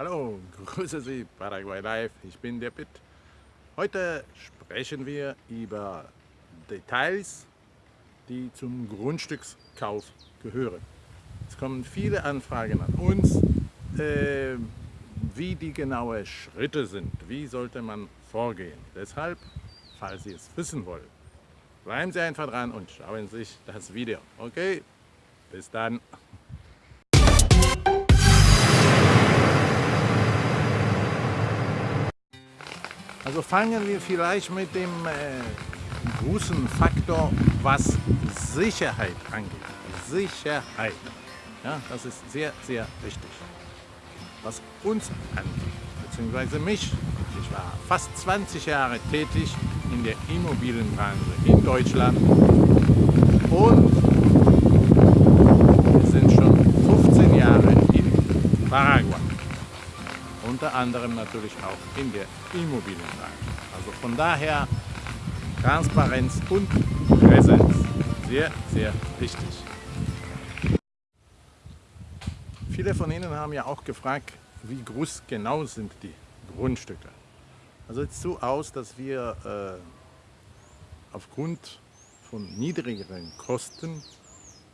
Hallo, grüße Sie, Paraguay Live, ich bin der Pitt. Heute sprechen wir über Details, die zum Grundstückskauf gehören. Es kommen viele Anfragen an uns, äh, wie die genauen Schritte sind, wie sollte man vorgehen. Deshalb, falls Sie es wissen wollen, bleiben Sie einfach dran und schauen sich das Video. Okay, bis dann. Also fangen wir vielleicht mit dem äh, großen Faktor, was Sicherheit angeht. Sicherheit. Ja, das ist sehr, sehr wichtig. Was uns angeht, beziehungsweise mich. Ich war fast 20 Jahre tätig in der Immobilienbranche in Deutschland und wir sind schon 15 Jahre in Paraguay unter anderem natürlich auch in der Immobilienbranche. Also von daher Transparenz und Präsenz. Sehr, sehr wichtig. Viele von Ihnen haben ja auch gefragt, wie groß genau sind die Grundstücke. Also es sieht so aus, dass wir äh, aufgrund von niedrigeren Kosten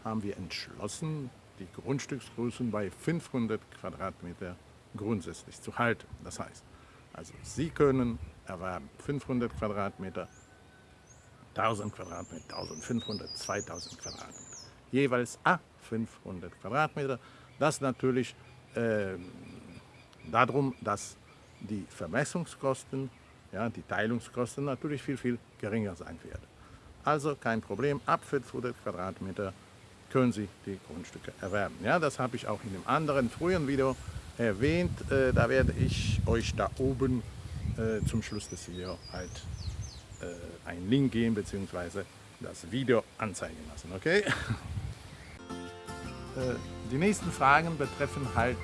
haben wir entschlossen, die Grundstücksgrößen bei 500 Quadratmeter grundsätzlich zu halten. Das heißt, also Sie können erwerben 500 Quadratmeter, 1000 Quadratmeter, 1500, 2000 Quadratmeter. Jeweils a 500 Quadratmeter. Das natürlich äh, darum, dass die Vermessungskosten, ja, die Teilungskosten natürlich viel, viel geringer sein werden. Also kein Problem, ab 500 Quadratmeter können Sie die Grundstücke erwerben. Ja, das habe ich auch in einem anderen früheren Video erwähnt. Äh, da werde ich euch da oben äh, zum Schluss des Videos halt äh, einen Link geben bzw. das Video anzeigen lassen. Okay? die nächsten Fragen betreffen halt,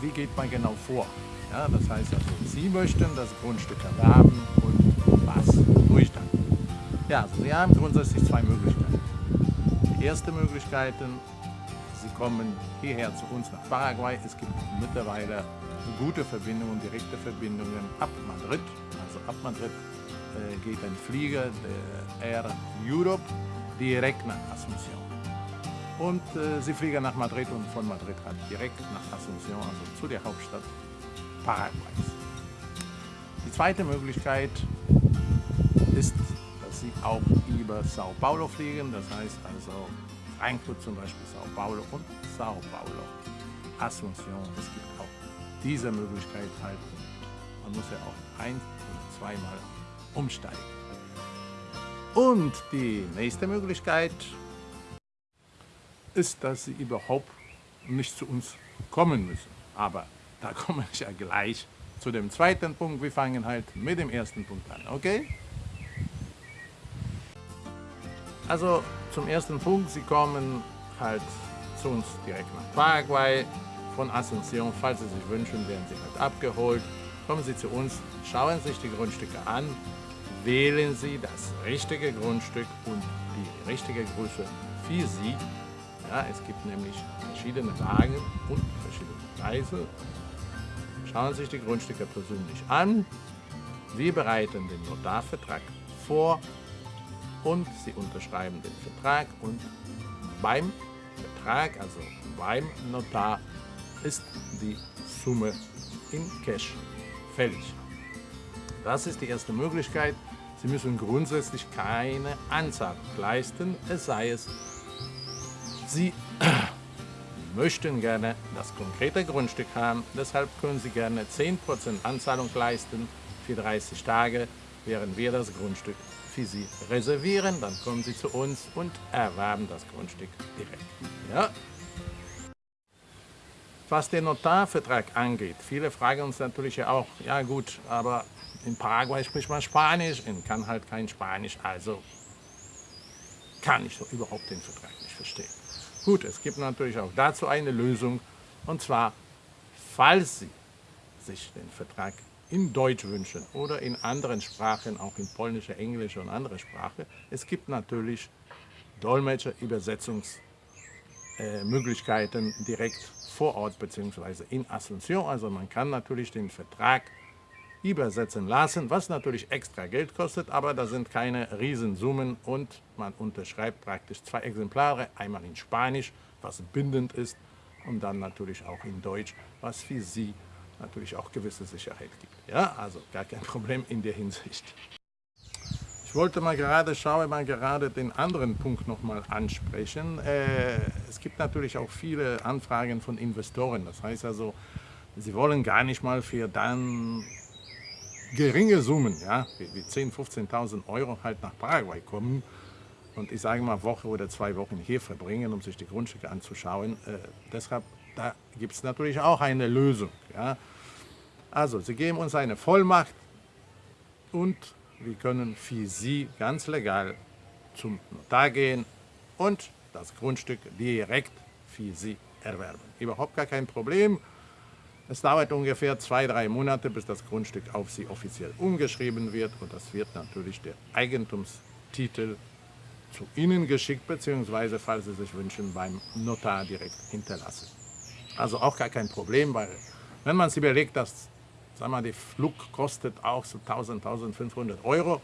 wie geht man genau vor. Ja, das heißt also, Sie möchten das Grundstück erwerben und was tue dann? Ja, also Sie haben grundsätzlich zwei Möglichkeiten. Die erste Möglichkeit Sie kommen hierher zu uns nach Paraguay. Es gibt mittlerweile gute Verbindungen, direkte Verbindungen ab Madrid. Also ab Madrid äh, geht ein Flieger, der Air Europe, direkt nach Asunción. Und äh, sie fliegen nach Madrid und von Madrid halt direkt nach Asunción, also zu der Hauptstadt Paraguays. Die zweite Möglichkeit ist, dass sie auch über Sao Paulo fliegen, das heißt also Frankfurt zum Beispiel, Sao Paulo und Sao Paulo, Asunción. Es gibt auch diese Möglichkeit halt. Man muss ja auch ein- oder zweimal umsteigen. Und die nächste Möglichkeit ist, dass Sie überhaupt nicht zu uns kommen müssen. Aber da komme ich ja gleich zu dem zweiten Punkt. Wir fangen halt mit dem ersten Punkt an, okay? Also zum ersten Punkt, Sie kommen halt zu uns direkt nach Paraguay, von Asunción, falls Sie sich wünschen, werden Sie halt abgeholt. Kommen Sie zu uns, schauen sich die Grundstücke an, wählen Sie das richtige Grundstück und die richtige Größe für Sie. Ja, es gibt nämlich verschiedene Lagen und verschiedene Preise. Schauen Sie sich die Grundstücke persönlich an. Wir bereiten den Notarvertrag vor und Sie unterschreiben den Vertrag und beim Vertrag, also beim Notar, ist die Summe in Cash fällig. Das ist die erste Möglichkeit. Sie müssen grundsätzlich keine Anzahlung leisten, es sei es, Sie möchten gerne das konkrete Grundstück haben, deshalb können Sie gerne 10% Anzahlung leisten für 30 Tage, während wir das Grundstück für Sie reservieren. Dann kommen Sie zu uns und erwerben das Grundstück direkt. Ja? Was den Notarvertrag angeht, viele fragen uns natürlich auch, ja gut, aber in Paraguay spricht man Spanisch und kann halt kein Spanisch, also kann ich so überhaupt den Vertrag nicht verstehen. Gut, es gibt natürlich auch dazu eine Lösung, und zwar, falls Sie sich den Vertrag in Deutsch wünschen oder in anderen Sprachen, auch in polnische, englische und andere Sprachen. Es gibt natürlich Dolmetscher, Übersetzungsdienste äh, direkt vor Ort bzw. in Asunción. Also man kann natürlich den Vertrag übersetzen lassen, was natürlich extra Geld kostet, aber da sind keine Riesensummen und man unterschreibt praktisch zwei Exemplare, einmal in Spanisch, was bindend ist, und dann natürlich auch in Deutsch, was für Sie natürlich auch gewisse Sicherheit gibt. Ja, also gar kein Problem in der Hinsicht. Ich wollte mal gerade, schaue mal gerade den anderen Punkt nochmal ansprechen. Äh, es gibt natürlich auch viele Anfragen von Investoren. Das heißt also, sie wollen gar nicht mal für dann geringe Summen, ja, wie 10.000, 15.000 Euro halt nach Paraguay kommen und ich sage mal Woche oder zwei Wochen hier verbringen, um sich die Grundstücke anzuschauen. Äh, deshalb, da gibt es natürlich auch eine Lösung. Ja. Also, sie geben uns eine Vollmacht und wir können für Sie ganz legal zum Notar gehen und das Grundstück direkt für Sie erwerben. Überhaupt gar kein Problem. Es dauert ungefähr zwei, drei Monate, bis das Grundstück auf Sie offiziell umgeschrieben wird und das wird natürlich der Eigentumstitel zu Ihnen geschickt, beziehungsweise, falls Sie sich wünschen, beim Notar direkt hinterlassen. Also auch gar kein Problem, weil wenn man sich überlegt, dass Sag mal, die Flug kostet auch so 1000, 1500 Euro,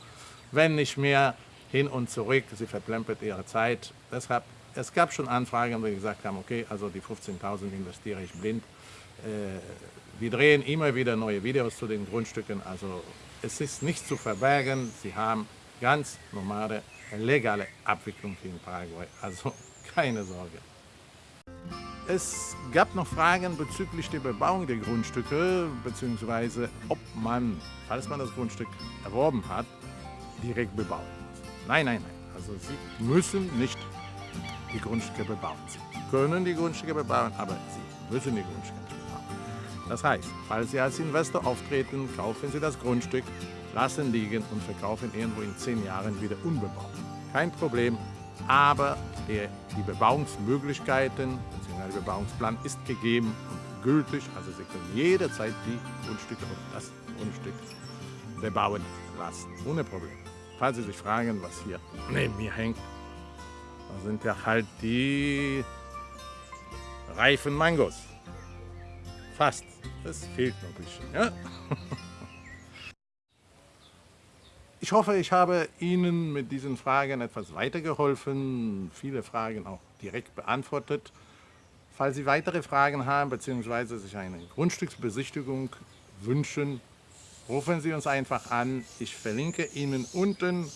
wenn nicht mehr hin und zurück. Sie verplempert ihre Zeit. Deshalb, es gab schon Anfragen, wo wir gesagt haben, okay, also die 15.000 investiere ich blind. Äh, wir drehen immer wieder neue Videos zu den Grundstücken. Also es ist nicht zu verbergen. Sie haben ganz normale, legale Abwicklung in Paraguay. Also keine Sorge. Es gab noch Fragen bezüglich der Bebauung der Grundstücke, beziehungsweise ob man, falls man das Grundstück erworben hat, direkt bebauen muss. Nein, nein, nein. Also Sie müssen nicht die Grundstücke bebauen. Sie können die Grundstücke bebauen, aber Sie müssen die Grundstücke bebauen. Das heißt, falls Sie als Investor auftreten, kaufen Sie das Grundstück, lassen liegen und verkaufen irgendwo in zehn Jahren wieder unbebaut. Kein Problem, aber der, die Bebauungsmöglichkeiten bzw. der Bebauungsplan ist gegeben und gültig. Also Sie können jederzeit die Grundstücke und das Grundstück bebauen lassen, ohne Problem. Falls Sie sich fragen, was hier neben mir hängt, da sind ja halt die reifen Mangos. Fast. Es fehlt noch ein bisschen. Ja? Ich hoffe, ich habe Ihnen mit diesen Fragen etwas weitergeholfen, viele Fragen auch direkt beantwortet. Falls Sie weitere Fragen haben bzw. sich eine Grundstücksbesichtigung wünschen, rufen Sie uns einfach an. Ich verlinke Ihnen unten,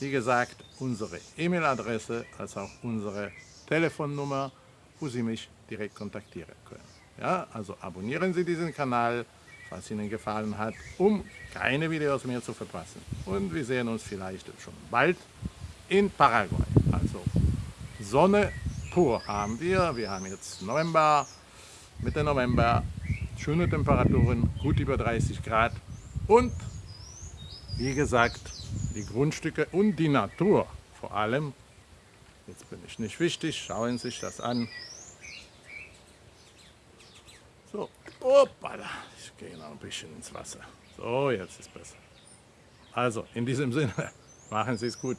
wie gesagt, unsere E-Mail-Adresse als auch unsere Telefonnummer, wo Sie mich direkt kontaktieren können. Ja, also abonnieren Sie diesen Kanal, was Ihnen gefallen hat, um keine Videos mehr zu verpassen. Und wir sehen uns vielleicht schon bald in Paraguay. Also Sonne pur haben wir. Wir haben jetzt November, Mitte November, schöne Temperaturen, gut über 30 Grad und wie gesagt, die Grundstücke und die Natur vor allem. Jetzt bin ich nicht wichtig, schauen Sie sich das an. So, Hoppala, ich gehe noch ein bisschen ins Wasser. So, jetzt ist besser. Also, in diesem Sinne, machen Sie es gut.